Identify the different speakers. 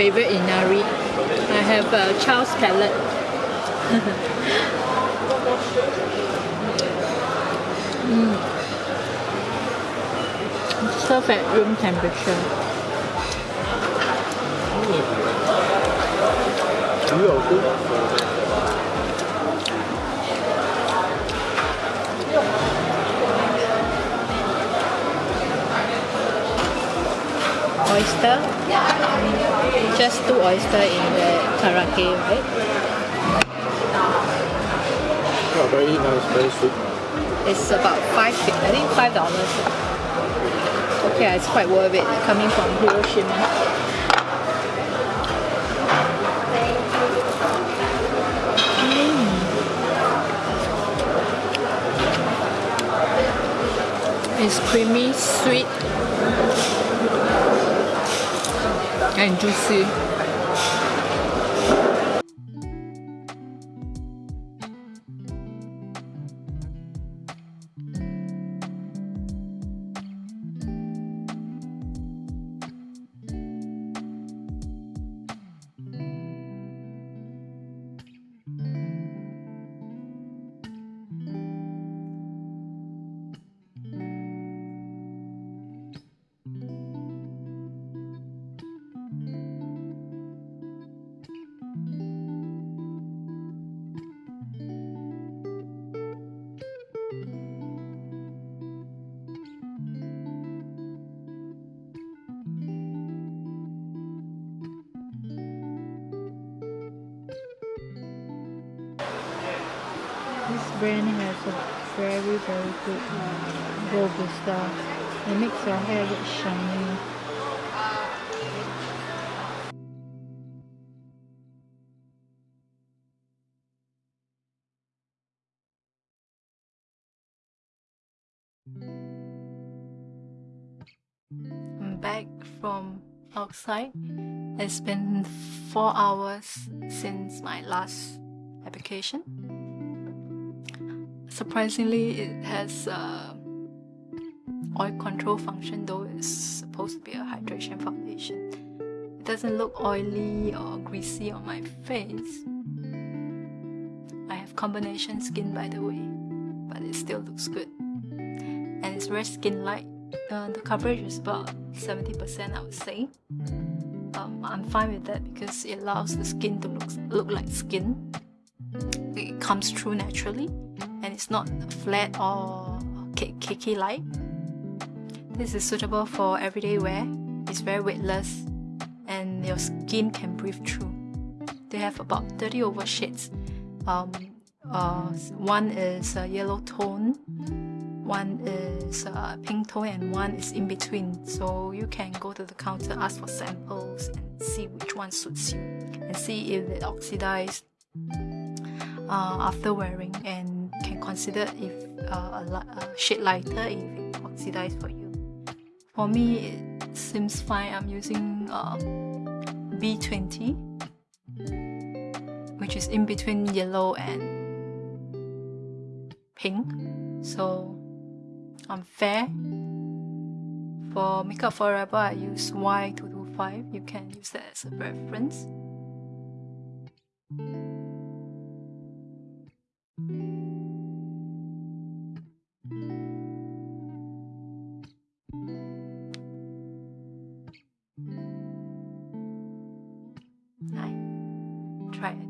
Speaker 1: favorite inari. I have a uh, child's palate. mm. It's at room temperature.
Speaker 2: Mm.
Speaker 1: oyster. Just two oyster in the karake, right?
Speaker 2: Yeah, very nice, very sweet.
Speaker 1: It's about five, I think five dollars. Okay, it's quite worth it coming from Hiroshima. Mm. It's creamy, sweet, and juicy. Brand has a very very good uh, robusta. It makes your hair look shiny. I'm back from outside. It's been four hours since my last application. Surprisingly, it has a oil control function, though it's supposed to be a hydration foundation. It doesn't look oily or greasy on my face. I have combination skin, by the way, but it still looks good. And it's very skin light. Uh, the coverage is about 70%, I would say. Um, I'm fine with that because it allows the skin to look, look like skin. It comes through naturally and it's not flat or cakey like. This is suitable for everyday wear. It's very weightless and your skin can breathe through. They have about 30 over shades. Um, uh, one is a yellow tone, one is a pink tone, and one is in between. So you can go to the counter, ask for samples, and see which one suits you, and see if it oxidized uh, after wearing, and consider if uh, a, a shade lighter if it oxidized for you. for me it seems fine. I'm using uh, B20 which is in between yellow and pink so I'm fair for Make Up For Ever I use Y225 you can use that as a reference I tried foundation thing.